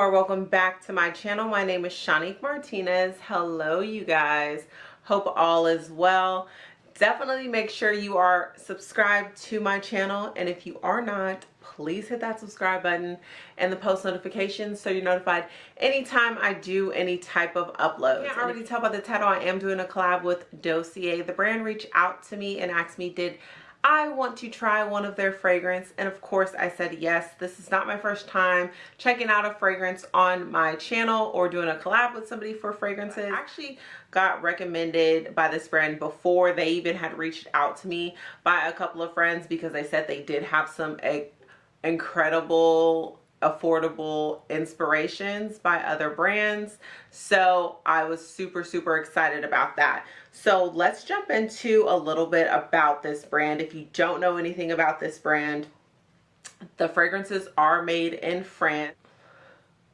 welcome or welcome back to my channel. My name is Shanique Martinez. Hello you guys. Hope all is well. Definitely make sure you are subscribed to my channel and if you are not, please hit that subscribe button and the post notifications so you're notified anytime I do any type of upload. You can already tell by the title I am doing a collab with Dossier. The brand reached out to me and asked me did I want to try one of their fragrance and of course I said yes. This is not my first time checking out a fragrance on my channel or doing a collab with somebody for fragrances. I actually got recommended by this brand before they even had reached out to me by a couple of friends because they said they did have some eh, incredible affordable inspirations by other brands. So i was super super excited about that. So let's jump into a little bit about this brand. If you don't know anything about this brand the fragrances are made in france.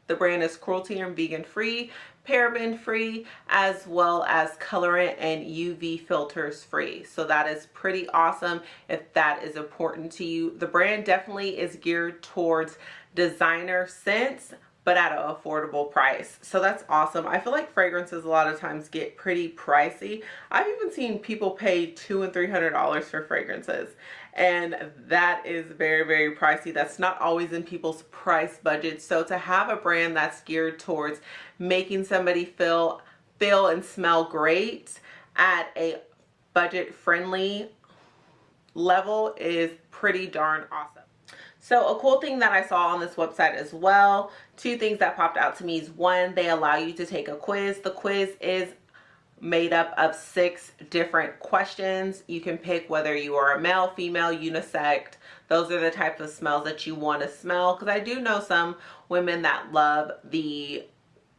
The brand is cruelty and vegan free paraben free as well as colorant and UV filters free. So that is pretty awesome if that is important to you. The brand definitely is geared towards designer scents but at an affordable price. So that's awesome. I feel like fragrances a lot of times get pretty pricey. I've even seen people pay two and three hundred dollars for fragrances. And that is very, very pricey. That's not always in people's price budget. So to have a brand that's geared towards making somebody feel feel and smell great at a budget friendly level is pretty darn awesome. So a cool thing that I saw on this website as well, two things that popped out to me is one, they allow you to take a quiz. The quiz is made up of six different questions. You can pick whether you are a male, female, unisex. Those are the types of smells that you want to smell because I do know some women that love the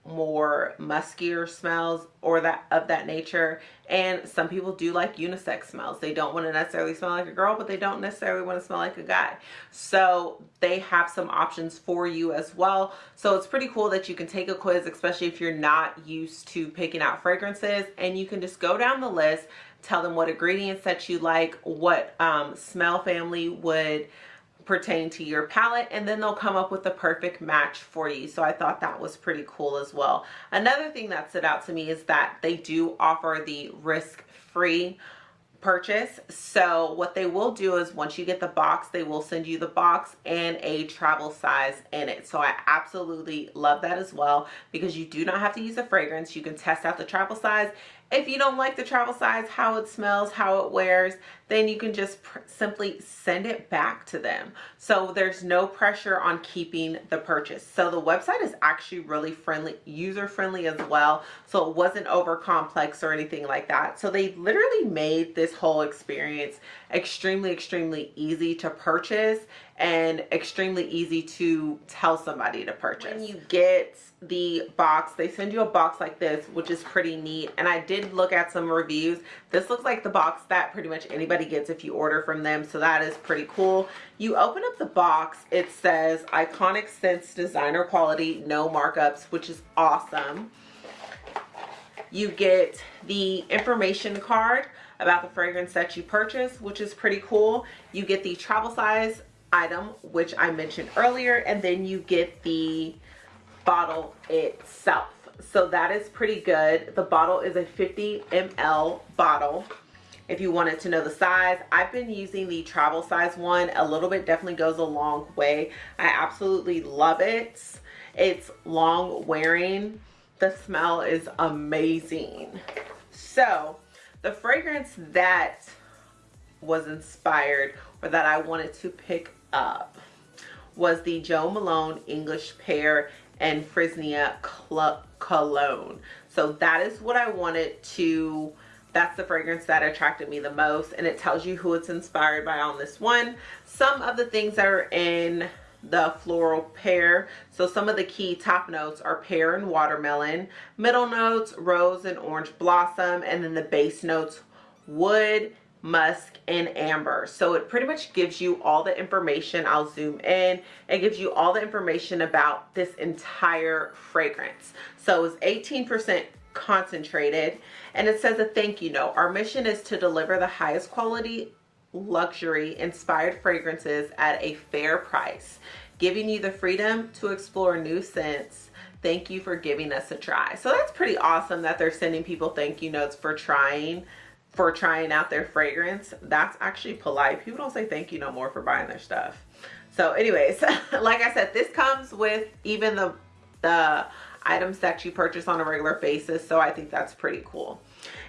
more muskier smells or that of that nature. And some people do like unisex smells. They don't want to necessarily smell like a girl but they don't necessarily want to smell like a guy. So they have some options for you as well. So it's pretty cool that you can take a quiz especially if you're not used to picking out fragrances and you can just go down the list tell them what ingredients that you like what um, smell family would pertain to your palette and then they'll come up with the perfect match for you. So I thought that was pretty cool as well. Another thing that stood out to me is that they do offer the risk-free purchase. So what they will do is once you get the box they will send you the box and a travel size in it. So i absolutely love that as well because you do not have to use a fragrance. You can test out the travel size. If you don't like the travel size, how it smells, how it wears, then you can just simply send it back to them. So there's no pressure on keeping the purchase. So the website is actually really friendly, user friendly as well. So it wasn't over complex or anything like that. So they literally made this whole experience extremely, extremely easy to purchase and extremely easy to tell somebody to purchase. When you get the box, they send you a box like this, which is pretty neat. And I did look at some reviews. This looks like the box that pretty much anybody gets if you order from them. So that is pretty cool. You open up the box, it says iconic scents, designer quality, no markups, which is awesome. You get the information card about the fragrance that you purchase, which is pretty cool. You get the travel size item, which I mentioned earlier, and then you get the bottle itself. So that is pretty good. The bottle is a 50 ml bottle. If you wanted to know the size, I've been using the travel size one. A little bit definitely goes a long way. I absolutely love it. It's long wearing. The smell is amazing. So the fragrance that was inspired or that I wanted to pick up was the Jo Malone English Pear and Freesia Cologne. So that is what I wanted to, that's the fragrance that attracted me the most. And it tells you who it's inspired by on this one. Some of the things that are in the floral pear. So some of the key top notes are pear and watermelon. Middle notes, rose and orange blossom. And then the base notes, wood, musk and amber so it pretty much gives you all the information i'll zoom in it gives you all the information about this entire fragrance so it's 18 percent concentrated and it says a thank you note our mission is to deliver the highest quality luxury inspired fragrances at a fair price, giving you the freedom to explore new scents. Thank you for giving us a try. So that's pretty awesome that they're sending people thank you notes for trying for trying out their fragrance. That's actually polite. People don't say thank you no more for buying their stuff. So anyways, like I said, this comes with even the, the items that you purchase on a regular basis. So I think that's pretty cool.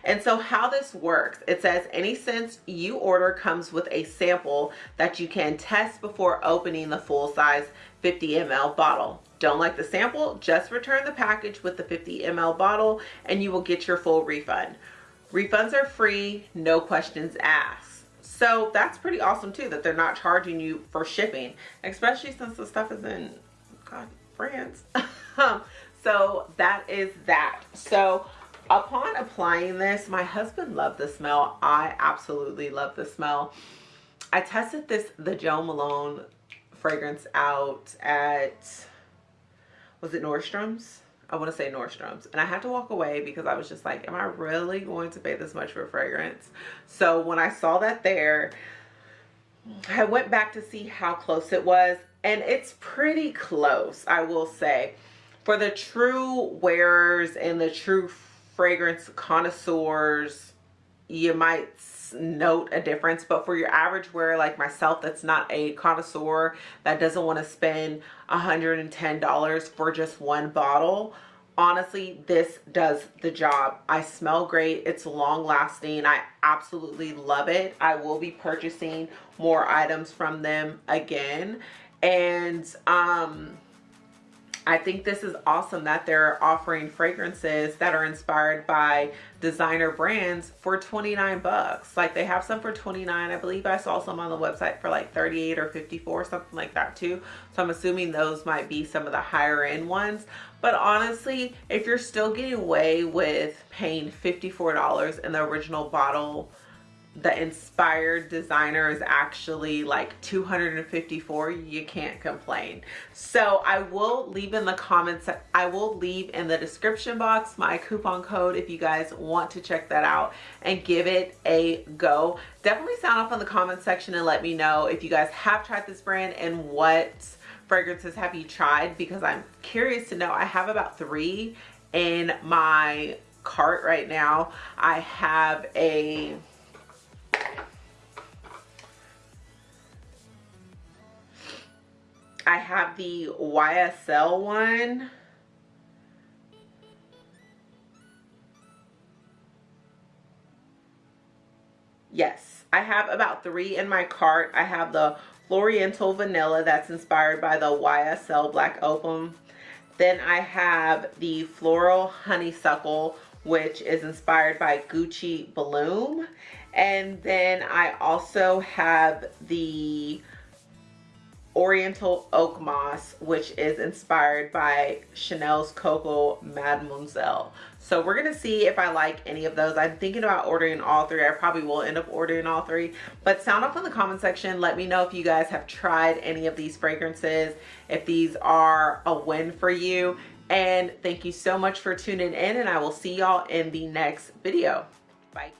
And so how this works, it says any scent you order comes with a sample that you can test before opening the full size 50 ml bottle. Don't like the sample? Just return the package with the 50 ml bottle and you will get your full refund. Refunds are free, no questions asked. So that's pretty awesome too, that they're not charging you for shipping, especially since the stuff is in, God, France. Um, so that is that. So upon applying this, my husband loved the smell. I absolutely love the smell. I tested this, the Jo Malone fragrance out at, was it Nordstrom's? I want to say Nordstrom's. And I had to walk away because I was just like, am I really going to pay this much for a fragrance? So when I saw that there, I went back to see how close it was. And it's pretty close, I will say. For the true wearers and the true fragrance connoisseurs, you might note a difference but for your average wearer like myself that's not a connoisseur that doesn't want to spend $110 for just one bottle honestly this does the job. I smell great it's long lasting i absolutely love it. I will be purchasing more items from them again. And um I think this is awesome that they're offering fragrances that are inspired by designer brands for 29 bucks. Like they have some for 29. I believe I saw some on the website for like 38 or 54, something like that too. So I'm assuming those might be some of the higher end ones. But honestly, if you're still getting away with paying $54 in the original bottle the inspired designer is actually like 254 you can't complain. So i will leave in the comments i will leave in the description box my coupon code if you guys want to check that out and give it a go. Definitely sound off in the comment section and let me know if you guys have tried this brand and what fragrances have you tried because i'm curious to know. I have about three in my cart right now. I have a I have the YSL one. Yes, I have about three in my cart. I have the Floriental Vanilla that's inspired by the YSL Black Opal. Then I have the Floral Honeysuckle, which is inspired by Gucci Bloom. And then I also have the Oriental Oak Moss, which is inspired by Chanel's Coco Mademoiselle. So we're to see if I like any of those. I'm thinking about ordering all three. I probably will end up ordering all three. But sound off in the comment section. Let me know if you guys have tried any of these fragrances, if these are a win for you. And thank you so much for tuning in and I will see y'all in the next video. Bye.